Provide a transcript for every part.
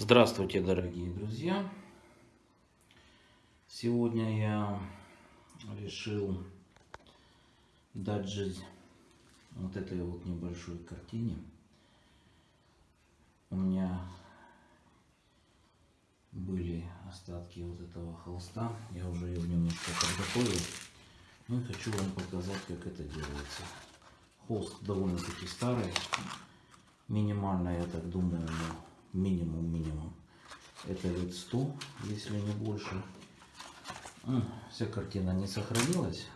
Здравствуйте, дорогие друзья! Сегодня я решил дать жизнь вот этой вот небольшой картине. У меня были остатки вот этого холста. Я уже его немножко подготовил. Ну и хочу вам показать, как это делается. Холст довольно-таки старый. Минимально, я так думаю, минимум минимум это лет 100 если не больше. Вся картина не сохранилась.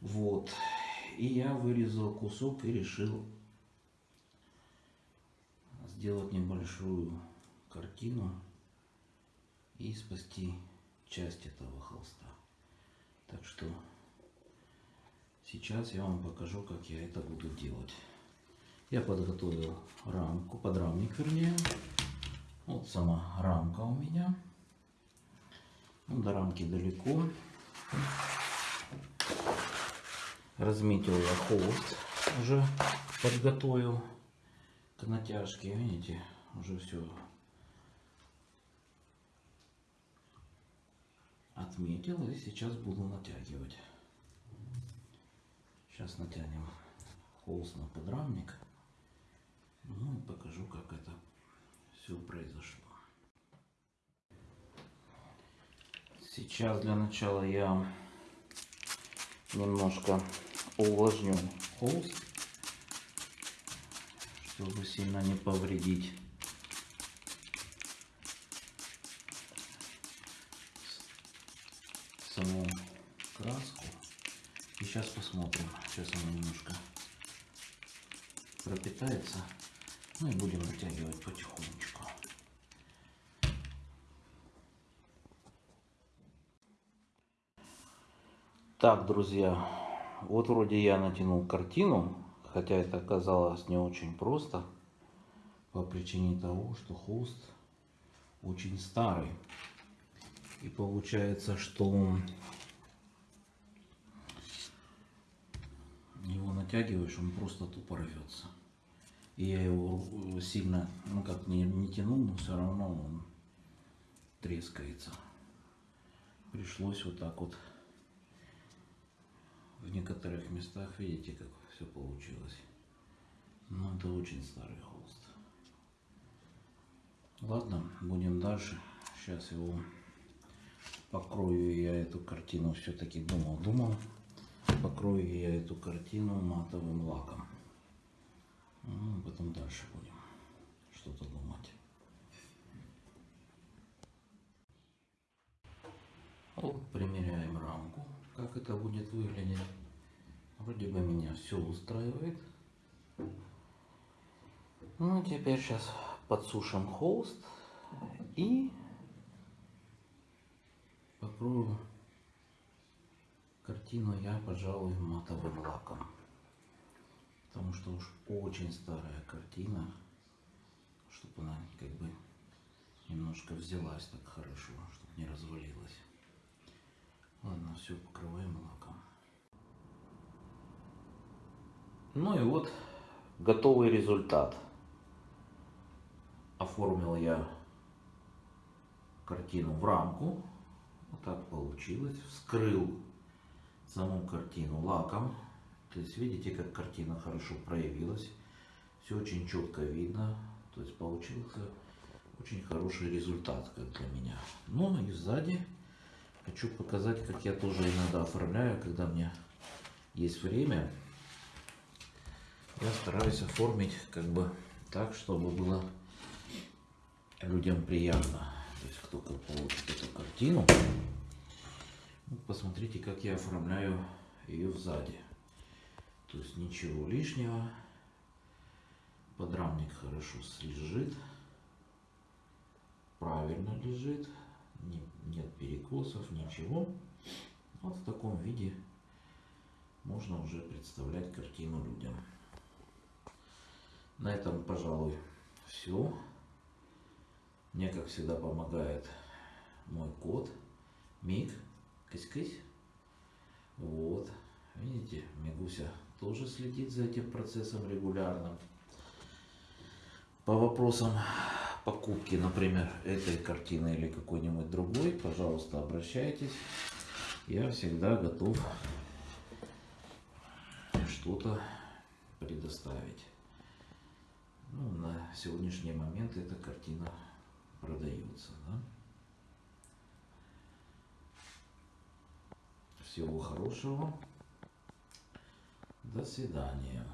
Вот. И я вырезал кусок и решил сделать небольшую картину и спасти часть этого холста. Так что сейчас я вам покажу как я это буду делать. Я подготовил рамку, подрамник вернее. Вот сама рамка у меня. Ну, до рамки далеко. Разметил я холст, уже подготовил к натяжке. Видите, уже все отметил и сейчас буду натягивать. Сейчас натянем холст на подрамник. Ну покажу, как это все произошло. Сейчас для начала я немножко увлажню холст, чтобы сильно не повредить саму краску. И сейчас посмотрим. Сейчас она немножко пропитается. Ну и будем натягивать потихонечку. Так, друзья, вот вроде я натянул картину, хотя это оказалось не очень просто, по причине того, что холст очень старый. И получается, что его натягиваешь, он просто тупо рвется. И я его э, сильно, ну как не, не тянул, но все равно он трескается. Пришлось вот так вот в некоторых местах, видите, как все получилось. Ну, это очень старый холст. Ладно, будем дальше. Сейчас его покрою я эту картину все-таки думал, думал. Покрою я эту картину матовым лаком. Ну, потом дальше будем что-то думать. Вот примеряем рамку, как это будет выглядеть. Вроде бы меня все устраивает. Ну, теперь сейчас подсушим холст и покрою картину я, пожалуй, матовым лаком уж очень старая картина, чтобы она как бы немножко взялась так хорошо, чтобы не развалилась. Ладно, все покрываем лаком. Ну и вот готовый результат. Оформил я картину в рамку. Вот так получилось. Вскрыл саму картину лаком то есть видите, как картина хорошо проявилась. Все очень четко видно. То есть получился очень хороший результат, как для меня. Ну и сзади хочу показать, как я тоже иногда оформляю, когда мне есть время. Я стараюсь оформить как бы так, чтобы было людям приятно. То есть кто получит эту картину. Ну, посмотрите, как я оформляю ее сзади. То есть ничего лишнего. Подрамник хорошо лежит. Правильно лежит. Нет перекосов, ничего. Вот в таком виде можно уже представлять картину людям. На этом, пожалуй, все. Мне, как всегда, помогает мой кот Миг. Кысь-кысь. Вот. Видите, Мигуся тоже следит за этим процессом регулярно. По вопросам покупки, например, этой картины или какой-нибудь другой, пожалуйста, обращайтесь. Я всегда готов что-то предоставить. Ну, на сегодняшний момент эта картина продается. Да? Всего хорошего. До свидания.